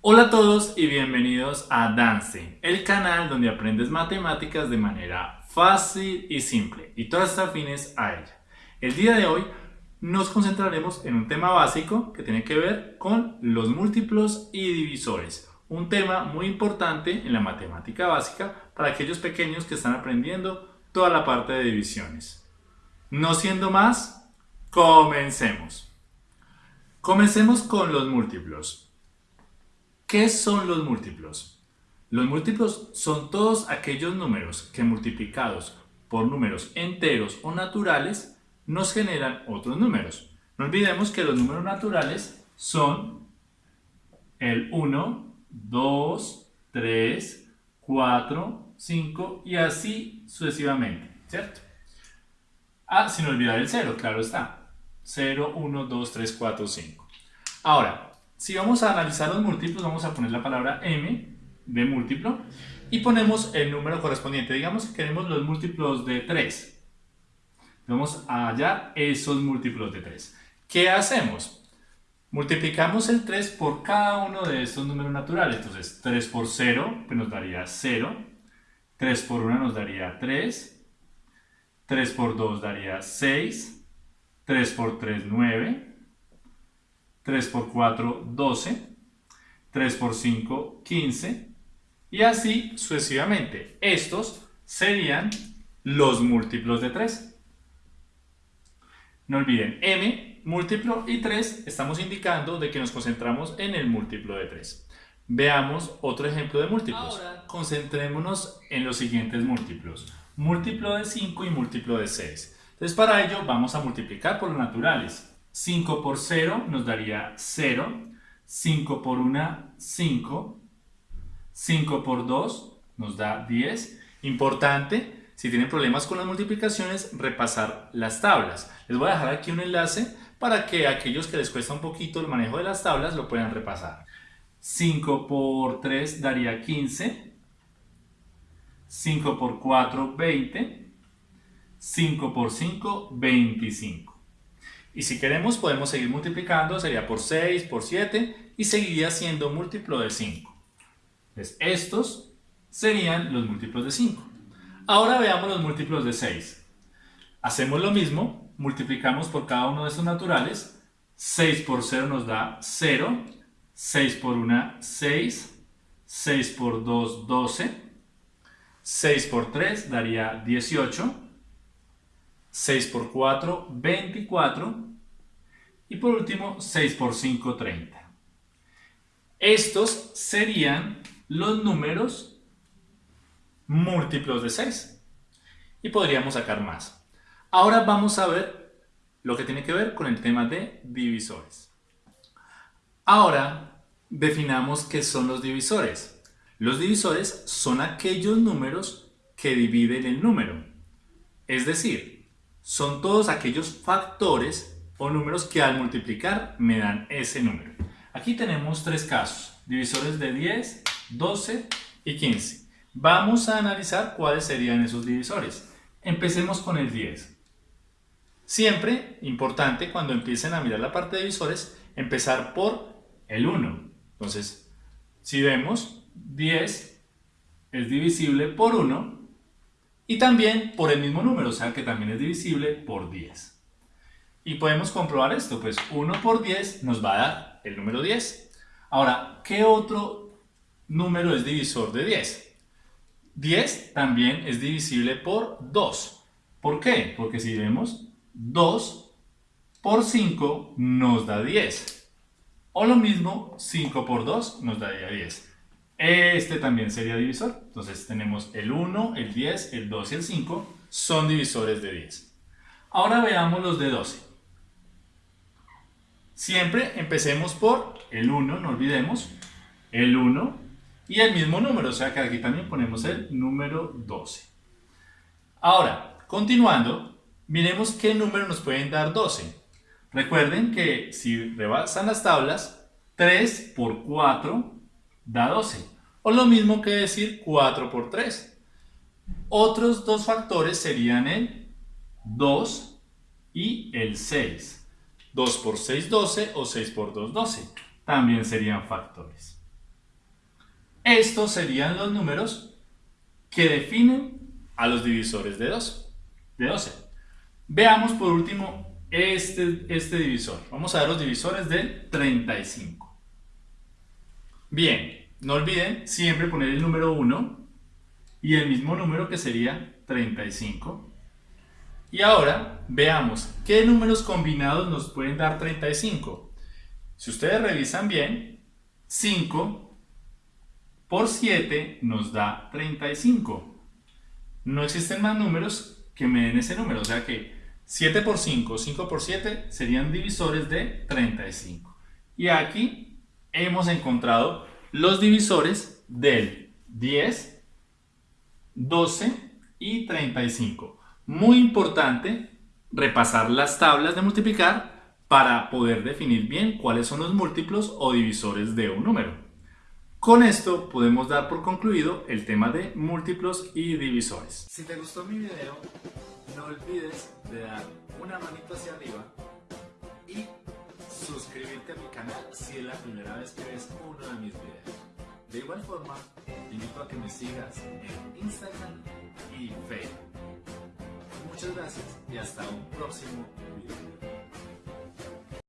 Hola a todos y bienvenidos a Dance, el canal donde aprendes matemáticas de manera fácil y simple y todas estas afines a ella. El día de hoy nos concentraremos en un tema básico que tiene que ver con los múltiplos y divisores, un tema muy importante en la matemática básica para aquellos pequeños que están aprendiendo toda la parte de divisiones. No siendo más, comencemos. Comencemos con los múltiplos. ¿Qué son los múltiplos? Los múltiplos son todos aquellos números que multiplicados por números enteros o naturales nos generan otros números. No olvidemos que los números naturales son el 1, 2, 3, 4, 5 y así sucesivamente, ¿cierto? Ah, sin olvidar el 0, claro está. 0, 1, 2, 3, 4, 5. Ahora, si vamos a analizar los múltiplos, vamos a poner la palabra m de múltiplo y ponemos el número correspondiente. Digamos que queremos los múltiplos de 3. Vamos a hallar esos múltiplos de 3. ¿Qué hacemos? Multiplicamos el 3 por cada uno de estos números naturales. Entonces, 3 por 0 pues nos daría 0. 3 por 1 nos daría 3. 3 por 2 daría 6. 3 por 3, 9. 3 por 4, 12, 3 por 5, 15 y así sucesivamente. Estos serían los múltiplos de 3. No olviden, m, múltiplo y 3 estamos indicando de que nos concentramos en el múltiplo de 3. Veamos otro ejemplo de múltiplos. Ahora concentrémonos en los siguientes múltiplos. Múltiplo de 5 y múltiplo de 6. Entonces para ello vamos a multiplicar por los naturales. 5 por 0 nos daría 0, 5 por 1, 5, 5 por 2 nos da 10. Importante, si tienen problemas con las multiplicaciones, repasar las tablas. Les voy a dejar aquí un enlace para que aquellos que les cuesta un poquito el manejo de las tablas lo puedan repasar. 5 por 3 daría 15, 5 por 4, 20, 5 por 5, 25. Y si queremos podemos seguir multiplicando, sería por 6, por 7 y seguiría siendo múltiplo de 5. Entonces estos serían los múltiplos de 5. Ahora veamos los múltiplos de 6. Hacemos lo mismo, multiplicamos por cada uno de estos naturales. 6 por 0 nos da 0, 6 por 1, 6, 6 por 2, 12, 6 por 3 daría 18, 6 por 4, 24. Y por último, 6 por 5, 30. Estos serían los números múltiplos de 6. Y podríamos sacar más. Ahora vamos a ver lo que tiene que ver con el tema de divisores. Ahora definamos qué son los divisores. Los divisores son aquellos números que dividen el número. Es decir, son todos aquellos factores o números que al multiplicar me dan ese número. Aquí tenemos tres casos, divisores de 10, 12 y 15. Vamos a analizar cuáles serían esos divisores. Empecemos con el 10. Siempre, importante, cuando empiecen a mirar la parte de divisores, empezar por el 1. Entonces, si vemos, 10 es divisible por 1, y también por el mismo número, o sea que también es divisible por 10. Y podemos comprobar esto, pues 1 por 10 nos va a dar el número 10. Ahora, ¿qué otro número es divisor de 10? 10 también es divisible por 2. ¿Por qué? Porque si vemos 2 por 5 nos da 10. O lo mismo, 5 por 2 nos daría 10. Este también sería divisor. Entonces tenemos el 1, el 10, el 2 y el 5 son divisores de 10. Ahora veamos los de 12. Siempre empecemos por el 1, no olvidemos, el 1 y el mismo número, o sea que aquí también ponemos el número 12. Ahora, continuando, miremos qué número nos pueden dar 12. Recuerden que si rebasan las tablas, 3 por 4 da 12. O lo mismo que decir 4 por 3. Otros dos factores serían el 2 y el 6. 2 por 6, 12 o 6 por 2, 12. También serían factores. Estos serían los números que definen a los divisores de 12. De 12. Veamos por último este, este divisor. Vamos a ver los divisores del 35. Bien, no olviden siempre poner el número 1 y el mismo número que sería 35. Y ahora veamos qué números combinados nos pueden dar 35. Si ustedes revisan bien, 5 por 7 nos da 35. No existen más números que me den ese número, o sea que 7 por 5, 5 por 7 serían divisores de 35. Y aquí hemos encontrado los divisores del 10, 12 y 35. Muy importante repasar las tablas de multiplicar para poder definir bien cuáles son los múltiplos o divisores de un número. Con esto podemos dar por concluido el tema de múltiplos y divisores. Si te gustó mi video, no olvides de dar una manito hacia arriba y suscribirte a mi canal si es la primera vez que ves uno de mis videos. De igual forma, te invito a que me sigas en Instagram y Facebook. Muchas gracias y hasta un próximo video.